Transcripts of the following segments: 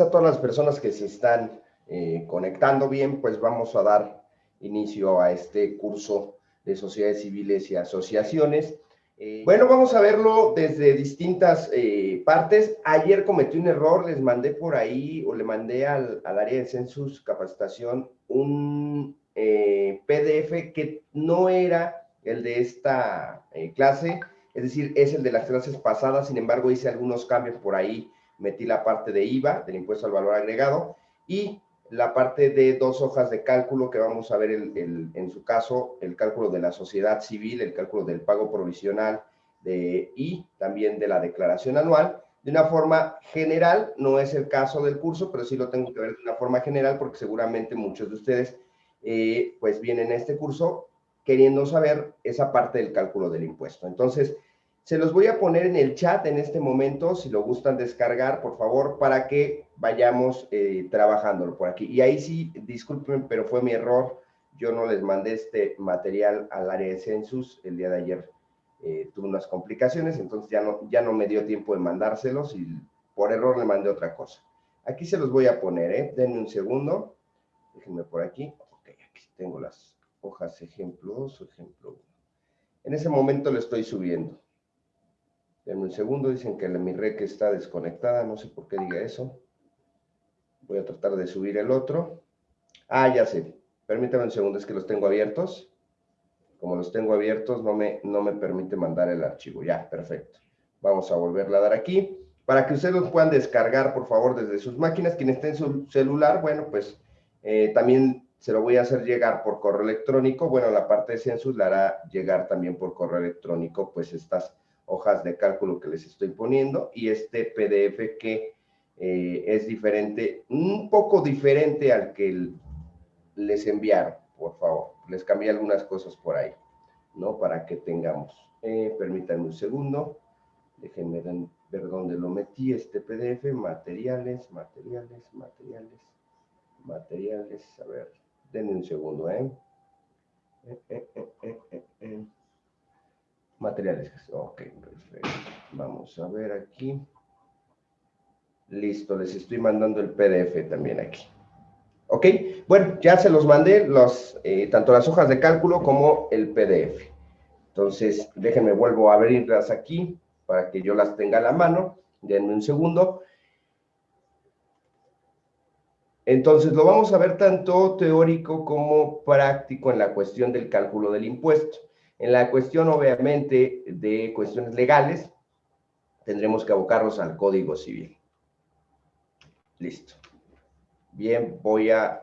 a todas las personas que se están eh, conectando bien, pues vamos a dar inicio a este curso de sociedades civiles y asociaciones. Eh, bueno, vamos a verlo desde distintas eh, partes. Ayer cometí un error, les mandé por ahí o le mandé al, área de Census Capacitación un PDF que no era el de esta clase, es decir, es el de las clases pasadas, sin embargo hice algunos cambios por ahí metí la parte de IVA, del impuesto al valor agregado, y la parte de dos hojas de cálculo que vamos a ver en su caso, el cálculo de la sociedad civil, el cálculo del pago provisional de, y también de la declaración anual, de una forma general, no es el caso del curso, pero sí lo tengo que ver de una forma general porque seguramente muchos de ustedes eh, pues vienen a este curso queriendo saber esa parte del cálculo del impuesto. Entonces, se los voy a poner en el chat en este momento, si lo gustan descargar, por favor, para que vayamos eh, trabajándolo por aquí. Y ahí sí, disculpen, pero fue mi error. Yo no les mandé este material al área de Census. El día de ayer eh, tuve unas complicaciones, entonces ya no, ya no me dio tiempo de mandárselos y por error le mandé otra cosa. Aquí se los voy a poner, ¿eh? Denme un segundo. Déjenme por aquí. Ok, aquí tengo las hojas ejemplo 2 o ejemplo 1. En ese momento le estoy subiendo. En un segundo, dicen que mi rec está desconectada, no sé por qué diga eso. Voy a tratar de subir el otro. Ah, ya sé. Permítame un segundo, es que los tengo abiertos. Como los tengo abiertos, no me, no me permite mandar el archivo. Ya, perfecto. Vamos a volverla a dar aquí. Para que ustedes los puedan descargar, por favor, desde sus máquinas. Quien esté en su celular, bueno, pues eh, también se lo voy a hacer llegar por correo electrónico. Bueno, la parte de Census la hará llegar también por correo electrónico, pues estas hojas de cálculo que les estoy poniendo y este PDF que eh, es diferente, un poco diferente al que les enviaron, por favor. Les cambié algunas cosas por ahí, ¿no? Para que tengamos. Eh, permítanme un segundo. Déjenme ver dónde lo metí, este PDF. Materiales, materiales, materiales, materiales. A ver, denme un segundo, ¿eh? eh, eh, Materiales. Ok, perfecto. Vamos a ver aquí. Listo, les estoy mandando el PDF también aquí. Ok, bueno, ya se los mandé, los, eh, tanto las hojas de cálculo como el PDF. Entonces, déjenme, vuelvo a abrirlas aquí para que yo las tenga a la mano. Denme un segundo. Entonces, lo vamos a ver tanto teórico como práctico en la cuestión del cálculo del impuesto. En la cuestión, obviamente, de cuestiones legales, tendremos que abocarnos al Código Civil. Listo. Bien, voy a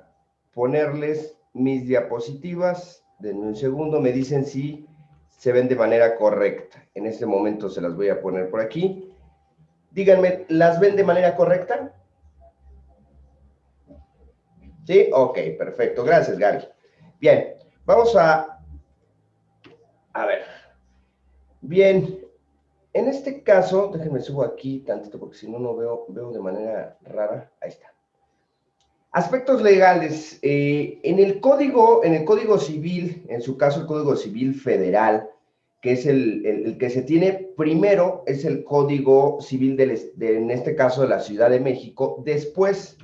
ponerles mis diapositivas. Denme un segundo, me dicen si se ven de manera correcta. En este momento se las voy a poner por aquí. Díganme, ¿las ven de manera correcta? ¿Sí? Ok, perfecto. Gracias, Gaby. Bien, vamos a a ver. Bien, en este caso, déjenme subo aquí tantito porque si no, no veo, veo de manera rara. Ahí está. Aspectos legales. Eh, en el código, en el código civil, en su caso el código civil federal, que es el, que se tiene primero, es el código civil, en este caso de la Ciudad de México. Después,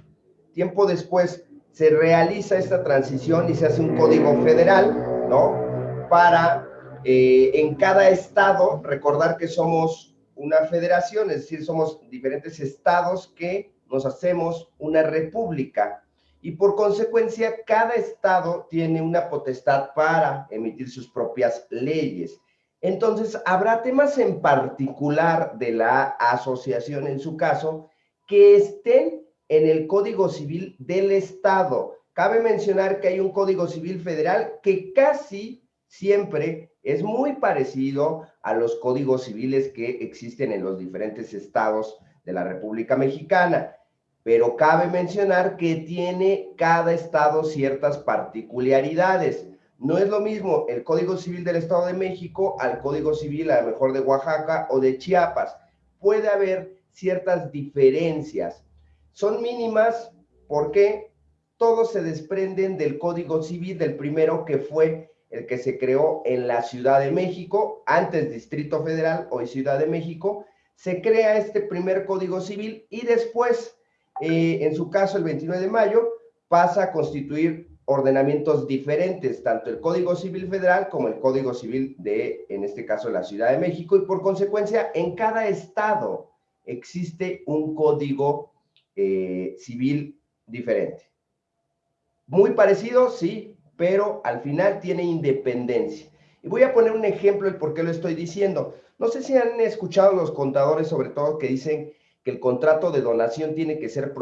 tiempo después, se realiza esta transición y se hace un código federal, ¿no? Para eh, en cada estado, recordar que somos una federación, es decir, somos diferentes estados que nos hacemos una república. Y por consecuencia, cada estado tiene una potestad para emitir sus propias leyes. Entonces, habrá temas en particular de la asociación, en su caso, que estén en el Código Civil del Estado. Cabe mencionar que hay un Código Civil Federal que casi siempre es muy parecido a los códigos civiles que existen en los diferentes estados de la República Mexicana, pero cabe mencionar que tiene cada estado ciertas particularidades. No es lo mismo el Código Civil del Estado de México al Código Civil a lo mejor de Oaxaca o de Chiapas. Puede haber ciertas diferencias. Son mínimas porque todos se desprenden del Código Civil del primero que fue el que se creó en la Ciudad de México, antes Distrito Federal, hoy Ciudad de México, se crea este primer Código Civil y después eh, en su caso el 29 de mayo, pasa a constituir ordenamientos diferentes, tanto el Código Civil Federal como el Código Civil de, en este caso, la Ciudad de México, y por consecuencia, en cada estado existe un Código eh, Civil diferente. Muy parecido, sí, pero al final tiene independencia. Y voy a poner un ejemplo de por qué lo estoy diciendo. No sé si han escuchado los contadores, sobre todo, que dicen que el contrato de donación tiene que ser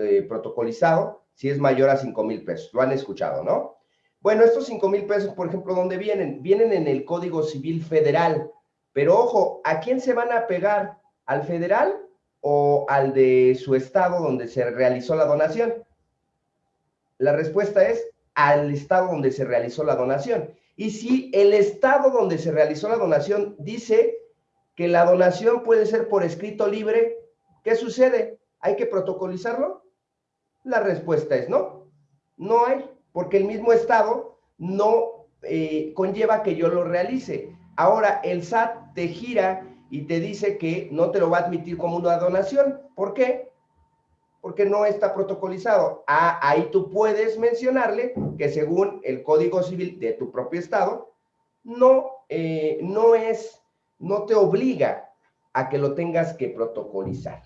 eh, protocolizado si es mayor a 5 mil pesos. Lo han escuchado, ¿no? Bueno, estos 5 mil pesos, por ejemplo, ¿dónde vienen? Vienen en el Código Civil Federal. Pero ojo, ¿a quién se van a pegar? ¿Al federal o al de su estado donde se realizó la donación? La respuesta es al estado donde se realizó la donación. Y si el estado donde se realizó la donación dice que la donación puede ser por escrito libre, ¿qué sucede? ¿Hay que protocolizarlo? La respuesta es no. No hay, porque el mismo estado no eh, conlleva que yo lo realice. Ahora el SAT te gira y te dice que no te lo va a admitir como una donación. ¿Por qué? Porque no está protocolizado. Ah, ahí tú puedes mencionarle que según el Código Civil de tu propio estado, no, eh, no es, no te obliga a que lo tengas que protocolizar.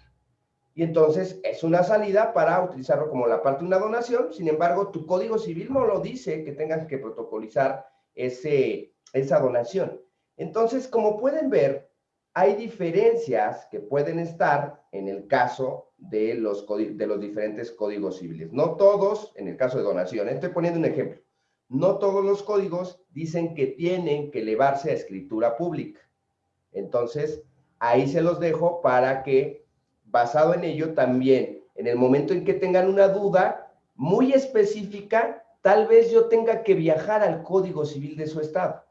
Y entonces es una salida para utilizarlo como la parte de una donación. Sin embargo, tu Código Civil no lo dice que tengas que protocolizar ese, esa donación. Entonces, como pueden ver, hay diferencias que pueden estar en el caso de los, diferentes códigos civiles. No todos, en el caso de donación, estoy poniendo un ejemplo, no todos los códigos dicen que tienen que elevarse a escritura pública. Entonces, ahí se los dejo para que, basado en ello, también, en el momento en que tengan una duda muy específica, tal vez yo tenga que viajar al código civil de su estado.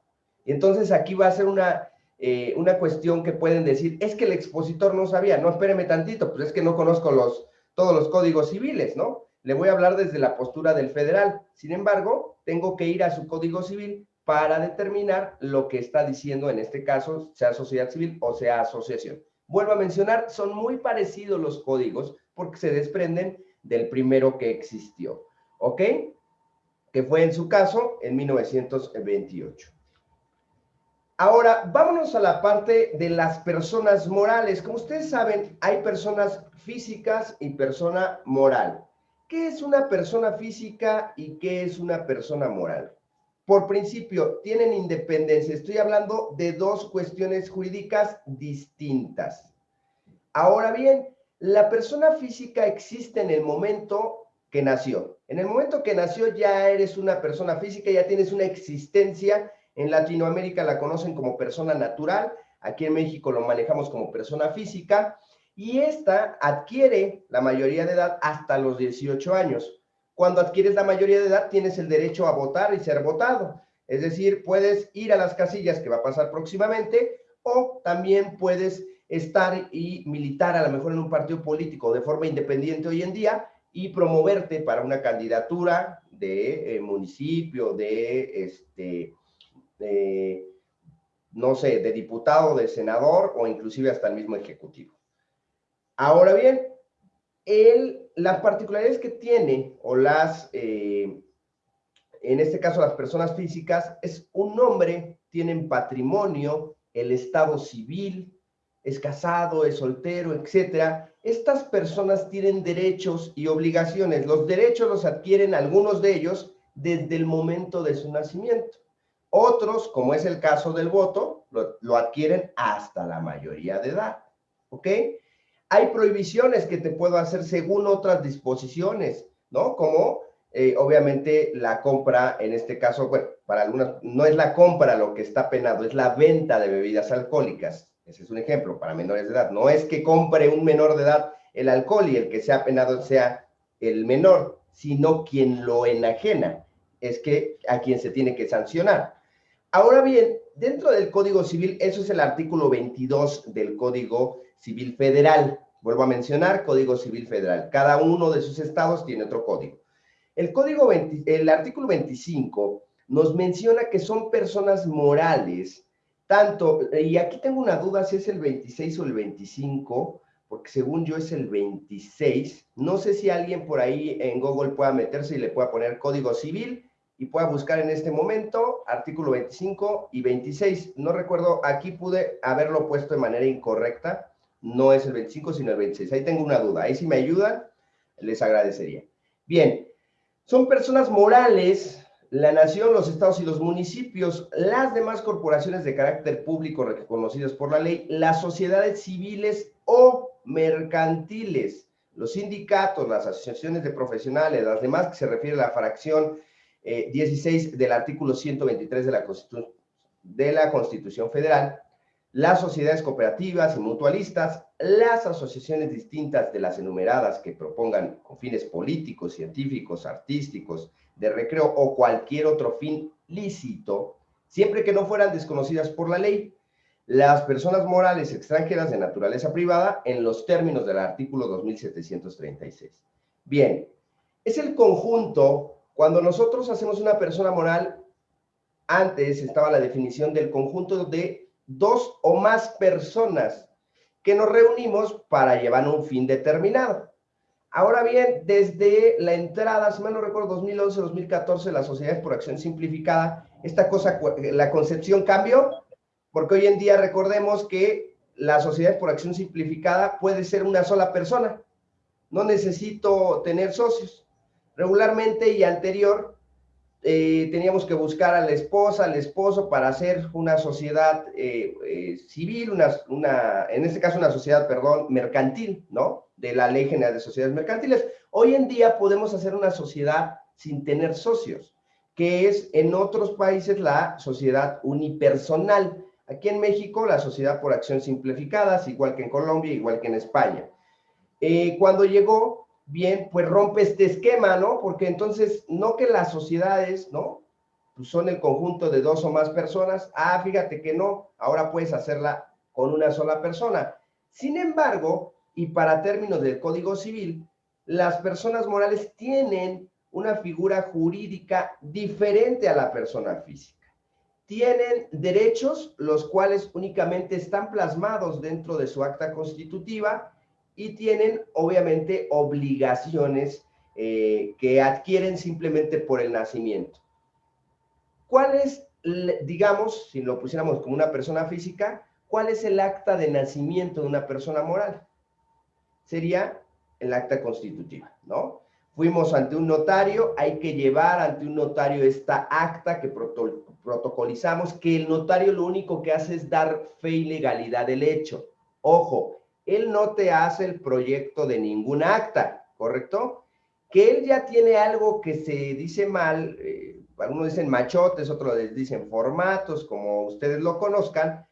Y entonces aquí va a ser una eh, una cuestión que pueden decir, es que el expositor no sabía, no, espéreme tantito, pues es que no conozco los, todos los códigos civiles, ¿no? Le voy a hablar desde la postura del federal. Sin embargo, tengo que ir a su código civil para determinar lo que está diciendo en este caso, sea sociedad civil o sea asociación. Vuelvo a mencionar, son muy parecidos los códigos porque se desprenden del primero que existió, ¿ok? Que fue en su caso en 1928. Ahora, vámonos a la parte de las personas morales. Como ustedes saben, hay personas físicas y persona moral. ¿Qué es una persona física y qué es una persona moral? Por principio, tienen independencia. Estoy hablando de dos cuestiones jurídicas distintas. Ahora bien, la persona física existe en el momento que nació. En el momento que nació ya eres una persona física, ya tienes una existencia en Latinoamérica la conocen como persona natural, aquí en México lo manejamos como persona física, y esta adquiere la mayoría de edad hasta los 18 años. Cuando adquieres la mayoría de edad, tienes el derecho a votar y ser votado. Es decir, puedes ir a las casillas que va a pasar próximamente, o también puedes estar y militar a lo mejor en un partido político de forma independiente hoy en día y promoverte para una candidatura de eh, municipio, de este, de, no sé, de diputado, de senador o inclusive hasta el mismo ejecutivo. Ahora bien, él, las particularidades que tiene o las, eh, en este caso las personas físicas, es un nombre, tienen patrimonio, el estado civil, es casado, es soltero, etcétera. Estas personas tienen derechos y obligaciones. Los derechos los adquieren algunos de ellos desde el momento de su nacimiento. Otros, como es el caso del voto, lo, adquieren hasta la mayoría de edad. ¿Ok? Hay prohibiciones que te puedo hacer según otras disposiciones, ¿no? Como eh, obviamente la compra, en este caso, bueno, para algunas, no es la compra lo que está penado, es la venta de bebidas alcohólicas. Ese es un ejemplo para menores de edad. No es que compre un menor de edad el alcohol y el que sea penado sea el menor, sino quien lo enajena. Es que a quien se tiene que sancionar. Ahora bien, dentro del Código Civil, eso es el artículo 22 del Código Civil Federal. Vuelvo a mencionar, Código Civil Federal. Cada uno de sus estados tiene otro código. El, código el artículo 25 nos menciona que son personas morales, tanto, y aquí tengo una duda si es el 26 o el 25, porque según yo es el 26. No sé si alguien por ahí en Google pueda meterse y le pueda poner código civil y pueda buscar en este momento artículo 25 y 26. No recuerdo, aquí pude haberlo puesto de manera incorrecta. No es el 25, sino el 26. Ahí tengo una duda. Ahí si me ayudan, les agradecería. Bien, son personas morales la nación, los estados y los municipios, las demás corporaciones de carácter público reconocidas por la ley, las sociedades civiles o mercantiles, los sindicatos, las asociaciones de profesionales, las demás que se refiere a la fracción 16 eh, del artículo 123 de la, de la Constitución Federal, las sociedades cooperativas y mutualistas, las asociaciones distintas de las enumeradas que propongan con fines políticos, científicos, artísticos, de recreo o cualquier otro fin lícito, siempre que no fueran desconocidas por la ley, las personas morales extranjeras de naturaleza privada en los términos del artículo 2736. Bien, es el conjunto, cuando nosotros hacemos una persona moral, antes estaba la definición del conjunto de dos o más personas que nos reunimos para llevar un fin determinado. Ahora bien, desde la entrada, si mal no recuerdo, 2011-2014, las sociedades por acción simplificada, esta cosa, la concepción cambió, porque hoy en día recordemos que la sociedad por acción simplificada puede ser una sola persona. No necesito tener socios. Regularmente y anterior, eh, teníamos que buscar a la esposa, al esposo para hacer una sociedad eh, eh, civil, una, una, en este caso una sociedad, perdón, mercantil, ¿no? De la Ley General de Sociedades Mercantiles. Hoy en día podemos hacer una sociedad sin tener socios, que es en otros países la sociedad unipersonal. Aquí en México, la sociedad por acción simplificada, igual que en Colombia, igual que en España. cuando llegó bien, pues rompe este esquema, ¿no? Porque entonces, no que las sociedades, ¿no? Pues son el conjunto de dos o más personas. Ah, fíjate que no, ahora puedes hacerla con una sola persona. Sin embargo, y para términos del Código Civil, las personas morales tienen una figura jurídica diferente a la persona física. Tienen derechos, los cuales únicamente están plasmados dentro de su acta constitutiva, y tienen obviamente obligaciones eh, que adquieren simplemente por el nacimiento. ¿Cuál es, digamos, si lo pusiéramos como una persona física, cuál es el acta de nacimiento de una persona moral? Sería el acta constitutiva, ¿no? Fuimos ante un notario, hay que llevar ante un notario esta acta que protocolizamos, que el notario lo único que hace es dar fe y legalidad del hecho. Ojo, él no te hace el proyecto de ningún acta, ¿correcto? Que él ya tiene algo que se dice mal, eh, algunos dicen machotes, otros dicen formatos, como ustedes lo conozcan,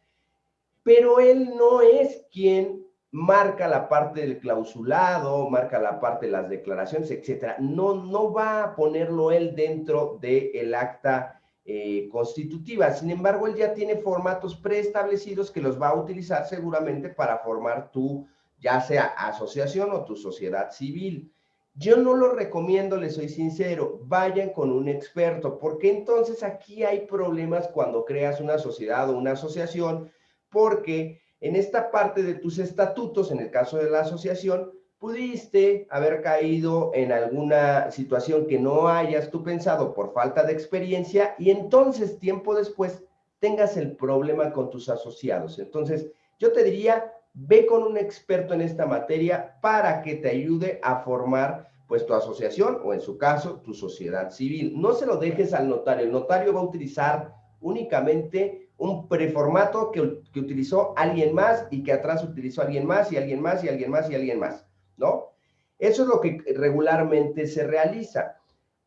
pero él no es quien marca la parte del clausulado, marca la parte de las declaraciones, etcétera. No, no va a ponerlo él dentro del acta eh, constitutiva. Sin embargo, él ya tiene formatos preestablecidos que los va a utilizar seguramente para formar tu, ya sea asociación o tu sociedad civil. Yo no lo recomiendo, les soy sincero, vayan con un experto, porque entonces aquí hay problemas cuando creas una sociedad o una asociación, porque en esta parte de tus estatutos, en el caso de la asociación, pudiste haber caído en alguna situación que no hayas tú pensado por falta de experiencia y entonces tiempo después tengas el problema con tus asociados. Entonces, yo te diría, ve con un experto en esta materia para que te ayude a formar pues tu asociación o en su caso tu sociedad civil. No se lo dejes al notario. El notario va a utilizar únicamente un preformato que, que utilizó alguien más y que atrás utilizó alguien más y alguien más y alguien más y alguien más. ¿No? Eso es lo que regularmente se realiza.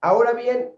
Ahora bien,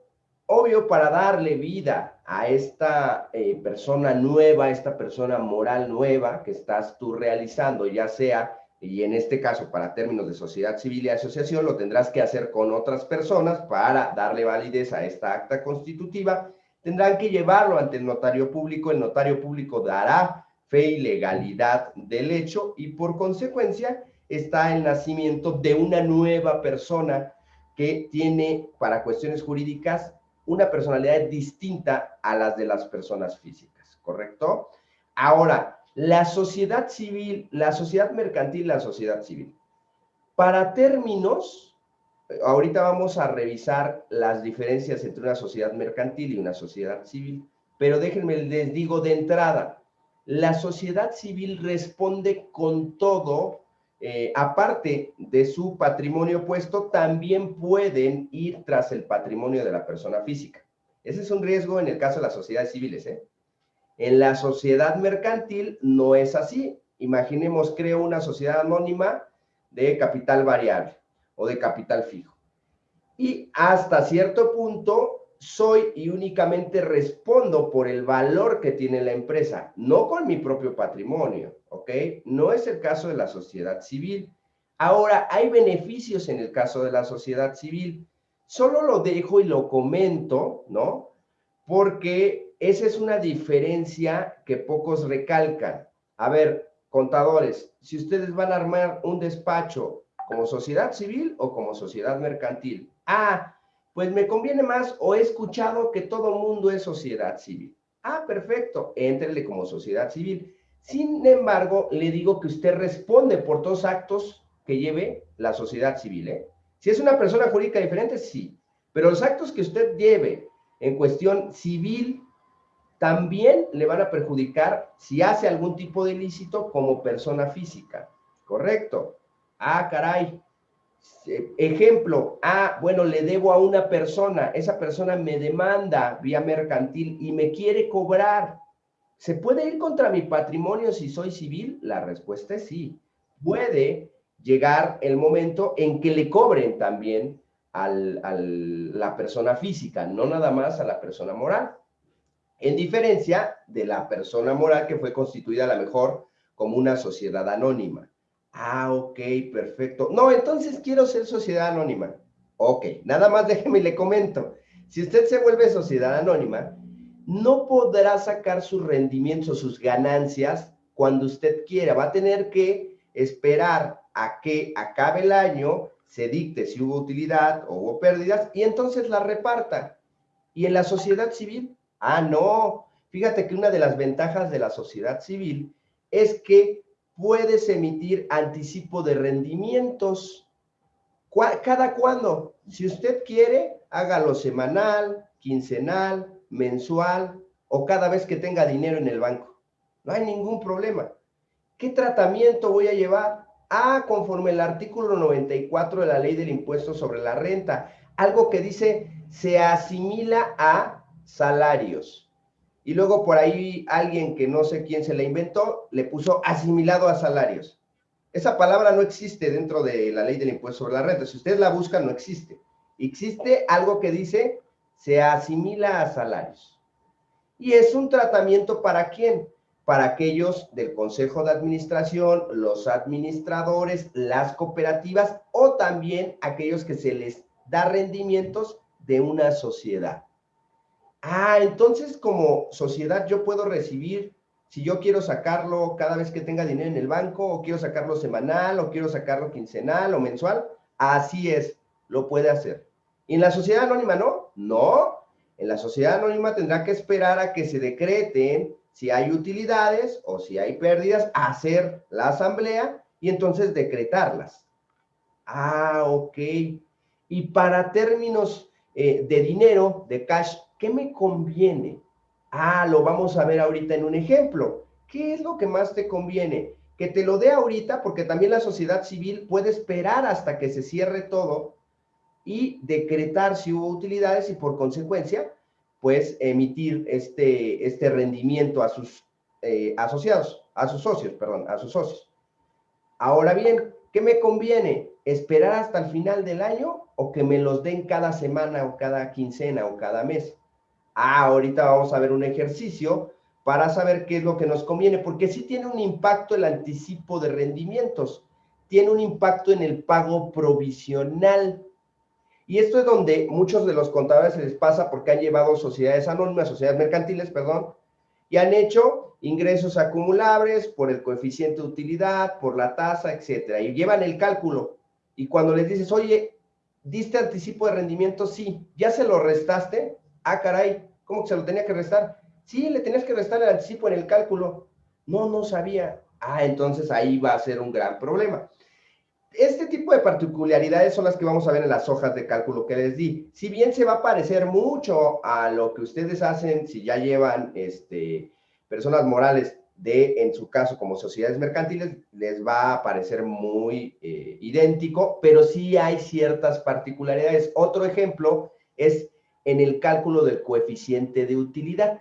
obvio, para darle vida a esta eh, persona nueva, esta persona moral nueva que estás tú realizando, ya sea, y en este caso para términos de sociedad civil y asociación, lo tendrás que hacer con otras personas para darle validez a esta acta constitutiva, tendrán que llevarlo ante el notario público, el notario público dará fe y legalidad del hecho y por consecuencia está el nacimiento de una nueva persona que tiene, para cuestiones jurídicas, una personalidad distinta a las de las personas físicas, ¿correcto? Ahora, la sociedad civil, la sociedad mercantil, la sociedad civil. Para términos, ahorita vamos a revisar las diferencias entre una sociedad mercantil y una sociedad civil, pero déjenme les digo de entrada, la sociedad civil responde con todo, eh, aparte de su patrimonio puesto, también pueden ir tras el patrimonio de la persona física. Ese es un riesgo en el caso de las sociedades civiles. ¿eh? En la sociedad mercantil no es así. Imaginemos, creo una sociedad anónima de capital variable o de capital fijo. Y hasta cierto punto soy y únicamente respondo por el valor que tiene la empresa, no con mi propio patrimonio, ¿ok? No es el caso de la sociedad civil. Ahora, hay beneficios en el caso de la sociedad civil. Solo lo dejo y lo comento, ¿no? Porque esa es una diferencia que pocos recalcan. A ver, contadores, si ustedes van a armar un despacho como sociedad civil o como sociedad mercantil. Ah, pues me conviene más o he escuchado que todo mundo es sociedad civil. Ah, perfecto, entrele como sociedad civil. Sin embargo, le digo que usted responde por todos actos que lleve la sociedad civil. ¿eh? Si es una persona jurídica diferente, sí. Pero los actos que usted lleve en cuestión civil también le van a perjudicar si hace algún tipo de ilícito como persona física. ¿Correcto? Ah, caray. Ejemplo, ah, bueno, le debo a una persona, esa persona me demanda vía mercantil y me quiere cobrar. ¿Se puede ir contra mi patrimonio si soy civil? La respuesta es sí. Puede llegar el momento en que le cobren también a la persona física, no nada más a la persona moral. En diferencia de la persona moral que fue constituida a lo mejor como una sociedad anónima. Ah, ok, perfecto. No, entonces quiero ser sociedad anónima. Ok, nada más déjeme y le comento. Si usted se vuelve sociedad anónima, no podrá sacar sus rendimientos o sus ganancias cuando usted quiera. Va a tener que esperar a que acabe el año, se dicte si hubo utilidad o hubo pérdidas y entonces la reparta. ¿Y en la sociedad civil? Ah, no. Fíjate que una de las ventajas de la sociedad civil es que puedes emitir anticipo de rendimientos. ¿Cada cuándo? Si usted quiere, hágalo semanal, quincenal, mensual o cada vez que tenga dinero en el banco. No hay ningún problema. ¿Qué tratamiento voy a llevar? Ah, conforme el artículo 94 de la ley del impuesto sobre la renta, algo que dice se asimila a salarios. Y luego por ahí alguien que no sé quién se la inventó, le puso asimilado a salarios. Esa palabra no existe dentro de la ley del impuesto sobre la renta. Si ustedes la buscan, no existe. Existe algo que dice se asimila a salarios. Y es un tratamiento para quién? Para aquellos del Consejo de Administración, los administradores, las cooperativas o también aquellos que se les da rendimientos de una sociedad. Ah, entonces como sociedad yo puedo recibir, si yo quiero sacarlo cada vez que tenga dinero en el banco, o quiero sacarlo semanal, o quiero sacarlo quincenal o mensual, así es, lo puede hacer. ¿Y en la sociedad anónima no? No. En la sociedad anónima tendrá que esperar a que se decreten si hay utilidades o si hay pérdidas, hacer la asamblea y entonces decretarlas. Ah, ok. Y para términos eh, de dinero, de cash, ¿Qué me conviene? Ah, lo vamos a ver ahorita en un ejemplo. ¿Qué es lo que más te conviene? Que te lo dé ahorita porque también la sociedad civil puede esperar hasta que se cierre todo y decretar si hubo utilidades y por consecuencia, pues emitir este, este rendimiento a sus eh, asociados, a sus socios, perdón, a sus socios. Ahora bien, ¿qué me conviene? ¿Esperar hasta el final del año o que me los den cada semana o cada quincena o cada mes? Ah, ahorita vamos a ver un ejercicio para saber qué es lo que nos conviene, porque sí tiene un impacto el anticipo de rendimientos, tiene un impacto en el pago provisional. Y esto es donde muchos de los contadores se les pasa porque han llevado sociedades anónimas, sociedades mercantiles, perdón, y han hecho ingresos acumulables por el coeficiente de utilidad, por la tasa, etcétera, y llevan el cálculo. Y cuando les dices, oye, ¿diste anticipo de rendimiento? Sí. ¿Ya se lo restaste? Ah, caray, ¿cómo que se lo tenía que restar? Sí, le tenías que restar el anticipo en el cálculo. No, no sabía. Ah, entonces ahí va a ser un gran problema. Este tipo de particularidades son las que vamos a ver en las hojas de cálculo que les di. Si bien se va a parecer mucho a lo que ustedes hacen si ya llevan este, personas morales de, en su caso, como sociedades mercantiles, les va a parecer muy eh, idéntico, pero sí hay ciertas particularidades. Otro ejemplo es en el cálculo del coeficiente de utilidad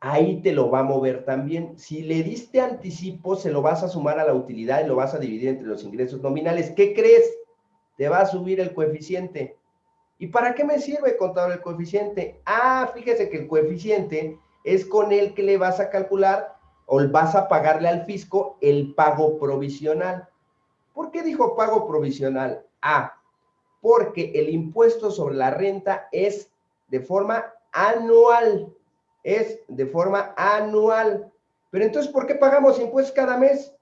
ahí te lo va a mover también. Si le diste anticipo, se lo vas a sumar a la utilidad y lo vas a dividir entre los ingresos nominales. ¿Qué crees? Te va a subir el coeficiente. ¿Y para qué me sirve contar el coeficiente? Ah, fíjese que el coeficiente es con el que le vas a calcular o vas a pagarle al fisco el pago provisional. ¿Por qué dijo pago provisional? Ah, porque el impuesto sobre la renta es de forma anual es de forma anual. Pero entonces, ¿por qué pagamos impuestos cada mes?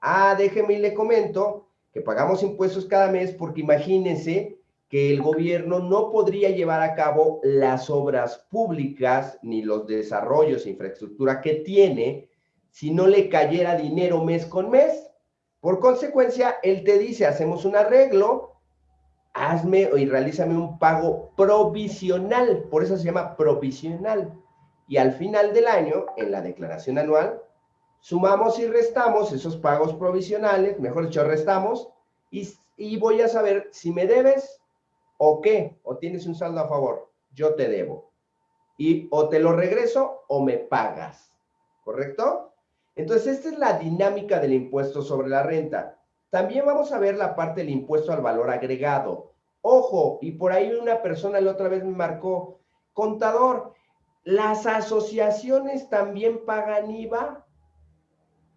Ah, déjeme y le comento que pagamos impuestos cada mes porque imagínense que el gobierno no podría llevar a cabo las obras públicas ni los desarrollos e infraestructura que tiene si no le cayera dinero mes con mes. Por consecuencia, él te dice, hacemos un arreglo, hazme y realízame un pago provisional, por eso se llama provisional y al final del año, en la declaración anual, sumamos y restamos esos pagos provisionales, mejor dicho, restamos, y, voy a saber si me debes o qué, o tienes un saldo a favor, yo te debo. Y o te lo regreso o me pagas, ¿correcto? Entonces, esta es la dinámica del impuesto sobre la renta. También vamos a ver la parte del impuesto al valor agregado. Ojo, y por ahí una persona la otra vez me marcó, contador, ¿Las asociaciones también pagan IVA?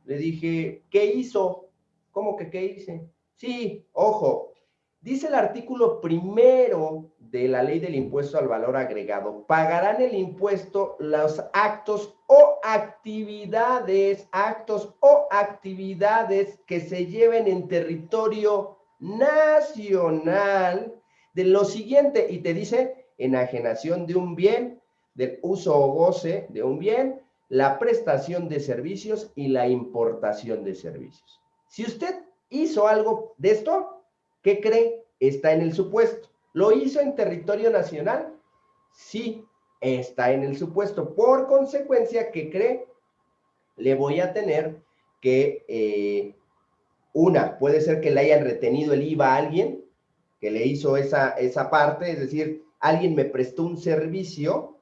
Le dije, ¿qué hizo? ¿Cómo que qué hice? Sí, ojo, dice el artículo primero de la ley del impuesto al valor agregado, pagarán el impuesto los actos o actividades, actos o actividades que se lleven en territorio nacional de lo siguiente, y te dice enajenación de un bien, del uso o goce de un bien, la prestación de servicios y la importación de servicios. Si usted hizo algo de esto, ¿qué cree? Está en el supuesto. ¿Lo hizo en territorio nacional? Sí, está en el supuesto. Por consecuencia, ¿qué cree? Le voy a tener que, eh, una, puede ser que le hayan retenido el IVA a alguien que le hizo esa, esa parte, es decir, alguien me prestó un servicio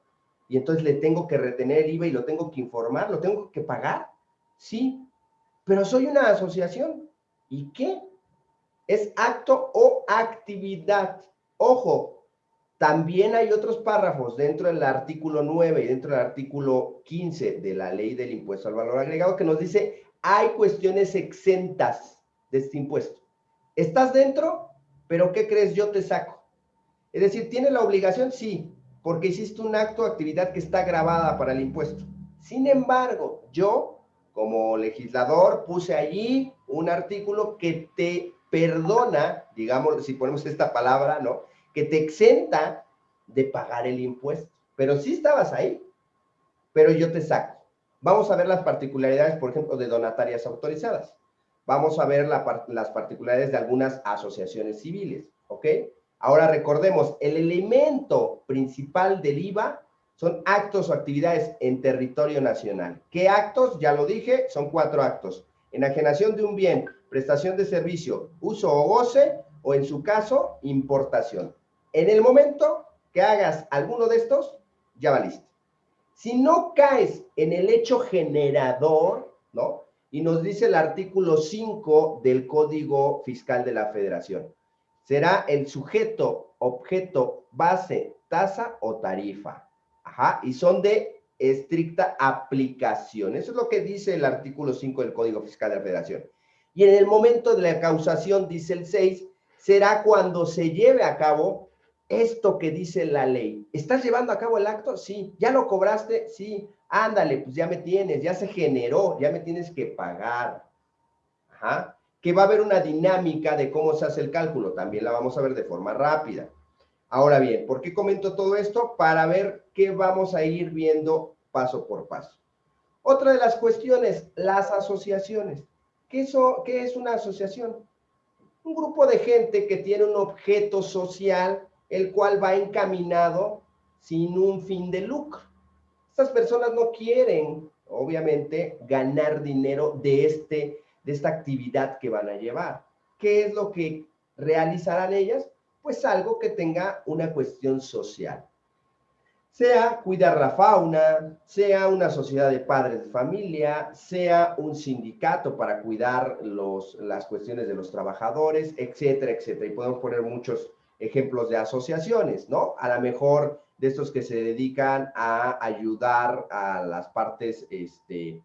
y entonces le tengo que retener el IVA y lo tengo que informar, lo tengo que pagar. Sí, pero soy una asociación. ¿Y qué? Es acto o actividad. Ojo, también hay otros párrafos dentro del artículo 9 y dentro del artículo 15 de la ley del impuesto al valor agregado que nos dice, hay cuestiones exentas de este impuesto. ¿Estás dentro? Pero ¿qué crees? Yo te saco. Es decir, ¿tiene la obligación? Sí, porque hiciste un acto o actividad que está grabada para el impuesto. Sin embargo, yo, como legislador, puse allí un artículo que te perdona, digamos, si ponemos esta palabra, ¿no? Que te exenta de pagar el impuesto. Pero sí estabas ahí, pero yo te saco. Vamos a ver las particularidades, por ejemplo, de donatarias autorizadas. Vamos a ver las particularidades de algunas asociaciones civiles, ¿ok? Ahora recordemos, el elemento principal del IVA son actos o actividades en territorio nacional. ¿Qué actos? Ya lo dije, son cuatro actos. Enajenación de un bien, prestación de servicio, uso o goce, o en su caso, importación. En el momento que hagas alguno de estos, ya valiste. Si no caes en el hecho generador, ¿no? Y nos dice el artículo 5 del Código Fiscal de la Federación será el sujeto, objeto, base, tasa o tarifa. Ajá, y son de estricta aplicación. Eso es lo que dice el artículo 5 del Código Fiscal de la Federación. Y en el momento de la causación, dice el 6, será cuando se lleve a cabo esto que dice la ley. ¿Estás llevando a cabo el acto? Sí. ¿Ya lo cobraste? Sí. Ándale, pues ya me tienes, ya se generó, ya me tienes que pagar. Ajá que va a haber una dinámica de cómo se hace el cálculo. También la vamos a ver de forma rápida. Ahora bien, ¿por qué comento todo esto? Para ver qué vamos a ir viendo paso por paso. Otra de las cuestiones, las asociaciones. ¿Qué, ¿Qué es una asociación? Un grupo de gente que tiene un objeto social, el cual va encaminado sin un fin de lucro. Estas personas no quieren, obviamente, ganar dinero de, este, de esta actividad que van a llevar. ¿Qué es lo que realizarán ellas? Pues algo que tenga una cuestión social. Sea cuidar la fauna, sea una sociedad de padres de familia, sea un sindicato para cuidar los, las cuestiones de los trabajadores, etcétera, etcétera. Y podemos poner muchos ejemplos de asociaciones, ¿no? A lo mejor de estos que se dedican a ayudar a las partes, este,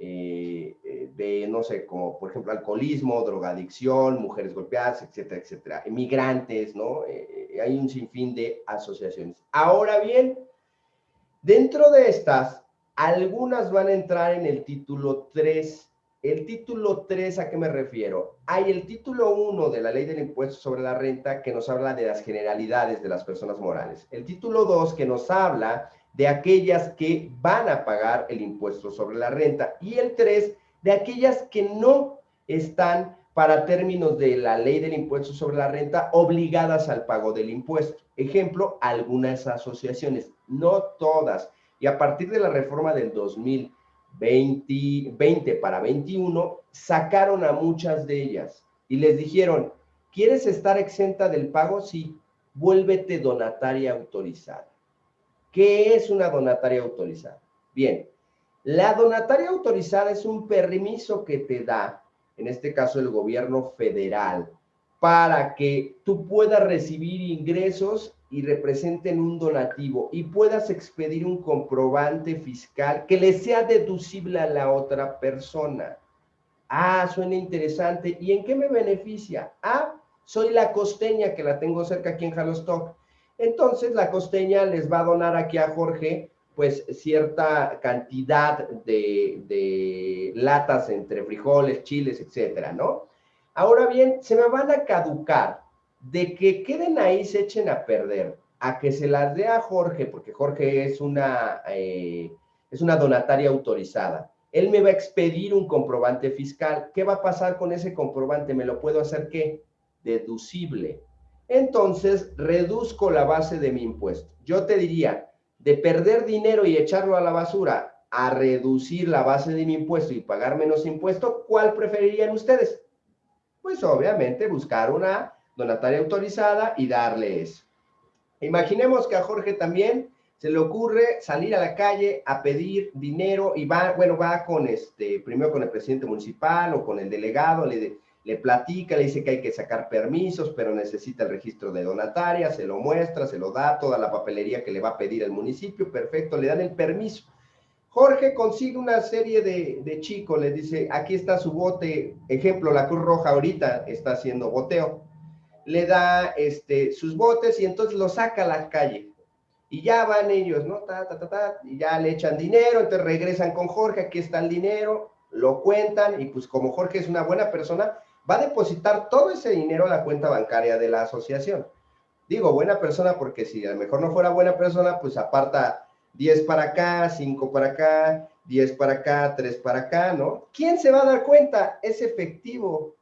eh, eh, de, no sé, como por ejemplo alcoholismo, drogadicción, mujeres golpeadas, etcétera, etcétera, emigrantes, ¿no? Eh, hay un sinfín de asociaciones. Ahora bien, dentro de estas, algunas van a entrar en el título 3. El título 3, ¿a qué me refiero? Hay el título 1 de la ley del impuesto sobre la renta que nos habla de las generalidades de las personas morales. El título 2 que nos habla de aquellas que van a pagar el impuesto sobre la renta y el 3 de aquellas que no están para términos de la ley del impuesto sobre la renta obligadas al pago del impuesto. Ejemplo, algunas asociaciones, no todas. Y a partir de la reforma del 2020 20 para 21, sacaron a muchas de ellas y les dijeron, ¿quieres estar exenta del pago? Sí, vuélvete donataria autorizada. ¿Qué es una donataria autorizada? Bien, la donataria autorizada es un permiso que te da, en este caso el gobierno federal, para que tú puedas recibir ingresos y representen un donativo y puedas expedir un comprobante fiscal que le sea deducible a la otra persona. Ah, suena interesante. ¿Y en qué me beneficia? Ah, soy la costeña que la tengo cerca aquí en Jalostock. Entonces la costeña les va a donar aquí a Jorge pues cierta cantidad de, latas entre frijoles, chiles, etcétera, ¿no? Ahora bien, se me van a caducar de que queden ahí, se echen a perder, a que se las dé a Jorge, porque Jorge es una, eh, es una donataria autorizada. Él me va a expedir un comprobante fiscal. ¿Qué va a pasar con ese comprobante? ¿Me lo puedo hacer qué? Deducible entonces reduzco la base de mi impuesto. Yo te diría, de perder dinero y echarlo a la basura a reducir la base de mi impuesto y pagar menos impuesto, ¿cuál preferirían ustedes? Pues obviamente buscar una donataria autorizada y darle eso. Imaginemos que a Jorge también se le ocurre salir a la calle a pedir dinero y va, bueno, va con este, primero con el presidente municipal o con el delegado, le, le platica, le dice que hay que sacar permisos, pero necesita el registro de donataria, se lo muestra, se lo da, toda la papelería que le va a pedir el municipio, perfecto, le dan el permiso. Jorge consigue una serie de, chicos, le dice, aquí está su bote, ejemplo, la Cruz Roja ahorita está haciendo boteo, le da este, sus botes y entonces lo saca a la calle. Y ya van ellos, ¿no? Ta, ta, ta, ta, y ya le echan dinero, entonces regresan con Jorge, aquí está el dinero, lo cuentan y pues como Jorge es una buena persona, va a depositar todo ese dinero a la cuenta bancaria de la asociación. Digo, buena persona porque si a lo mejor no fuera buena persona, pues aparta 10 para acá, 5 para acá, 10 para acá, 3 para acá, ¿no? ¿Quién se va a dar cuenta? Es efectivo.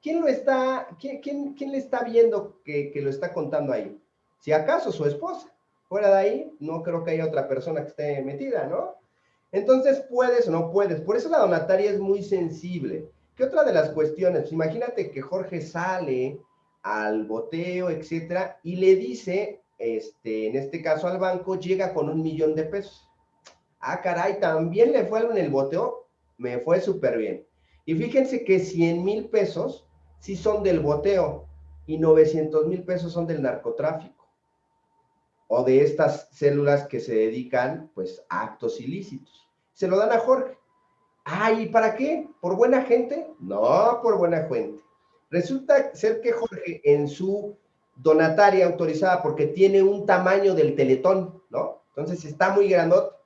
¿Quién lo está, quién, quién, le está viendo que, que, lo está contando ahí? Si acaso su esposa. Fuera de ahí, no creo que haya otra persona que esté metida, ¿no? Entonces, puedes o no puedes. Por eso la donataria es muy sensible. ¿Qué otra de las cuestiones? Imagínate que Jorge sale al boteo, etcétera, y le dice, este, en este caso al banco, llega con un millón de pesos. Ah, caray, también le fue algo en el boteo, me fue súper bien. Y fíjense que 100 mil pesos sí son del boteo y 900 mil pesos son del narcotráfico o de estas células que se dedican pues a actos ilícitos. Se lo dan a Jorge. Ay, ¿para qué? ¿Por buena gente? No, por buena gente. Resulta ser que Jorge en su donataria autorizada, porque tiene un tamaño del teletón, ¿no? Entonces está muy grandote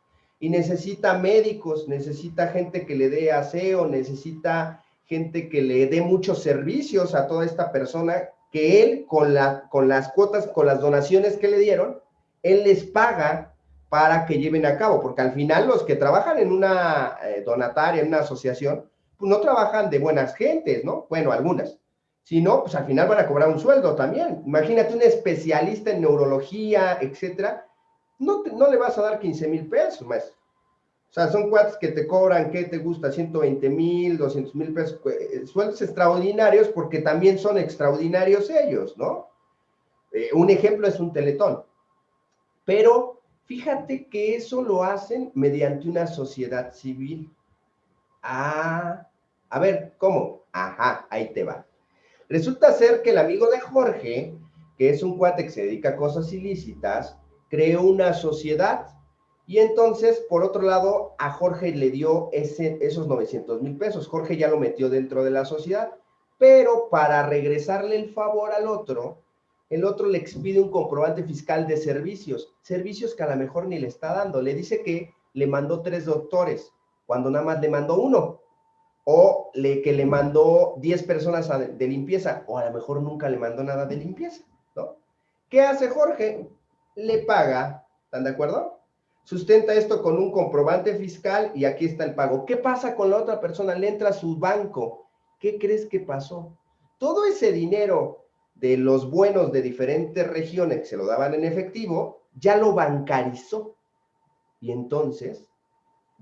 y necesita médicos, necesita gente que le dé aseo, necesita gente que le dé muchos servicios a toda esta persona, que él con, la, con las cuotas, con las donaciones que le dieron, él les paga para que lleven a cabo, porque al final los que trabajan en una eh, donataria, en una asociación, pues no trabajan de buenas gentes, ¿no? Bueno, algunas. Si no, pues al final van a cobrar un sueldo también. Imagínate un especialista en neurología, etcétera, no, no le vas a dar 15 mil pesos, maestro. O sea, son cuates que te cobran, ¿qué te gusta? 120 mil, 200 mil pesos, eh, sueldos extraordinarios porque también son extraordinarios ellos, ¿no? Eh, un ejemplo es un teletón. Pero fíjate que eso lo hacen mediante una sociedad civil. Ah, a ver, ¿cómo? Ajá, ahí te va. Resulta ser que el amigo de Jorge, que es un cuate que se dedica a cosas ilícitas, creó una sociedad y entonces, por otro lado, a Jorge le dio esos 900 mil pesos. Jorge ya lo metió dentro de la sociedad, pero para regresarle el favor al otro, el otro le expide un comprobante fiscal de servicios, servicios que a lo mejor ni le está dando. Le dice que le mandó tres doctores, cuando nada más le mandó uno. O le, que le mandó 10 personas de limpieza, o a lo mejor nunca le mandó nada de limpieza, ¿no? ¿Qué hace Jorge? Le paga, ¿están de acuerdo? sustenta esto con un comprobante fiscal y aquí está el pago. ¿Qué pasa con la otra persona? Le entra a su banco. ¿Qué crees que pasó? Todo ese dinero de los buenos de diferentes regiones que se lo daban en efectivo, ya lo bancarizó. Y entonces,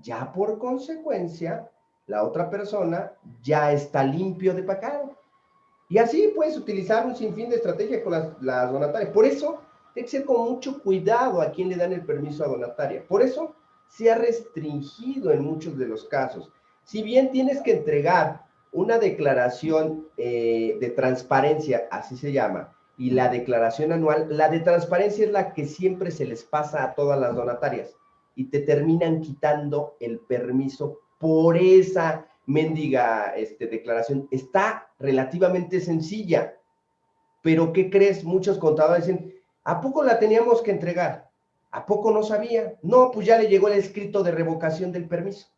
ya por consecuencia, la otra persona ya está limpio de pagar. Y así puedes utilizar un sinfín de estrategias con las, las donatarias. Por eso, hay que ser con mucho cuidado a quien le dan el permiso a donataria. Por eso se ha restringido en muchos de los casos. Si bien tienes que entregar una declaración eh, de transparencia, así se llama, y la declaración anual, la de transparencia es la que siempre se les pasa a todas las donatarias y te terminan quitando el permiso por esa mendiga este, declaración. Está relativamente sencilla, pero ¿qué crees? Muchos contadores dicen, ¿A poco la teníamos que entregar? ¿A poco no sabía? No, pues ya le llegó el escrito de revocación del permiso.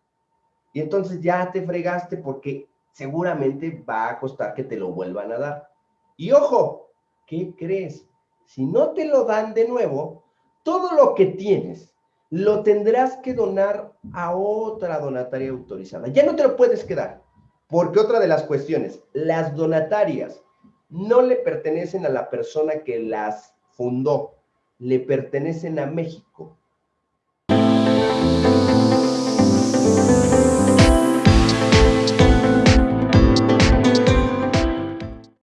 Y entonces ya te fregaste porque seguramente va a costar que te lo vuelvan a dar. Y ojo, ¿qué crees? Si no te lo dan de nuevo, todo lo que tienes lo tendrás que donar a otra donataria autorizada. Ya no te lo puedes quedar. Porque otra de las cuestiones, las donatarias no le pertenecen a la persona que las fundó, le pertenecen a México.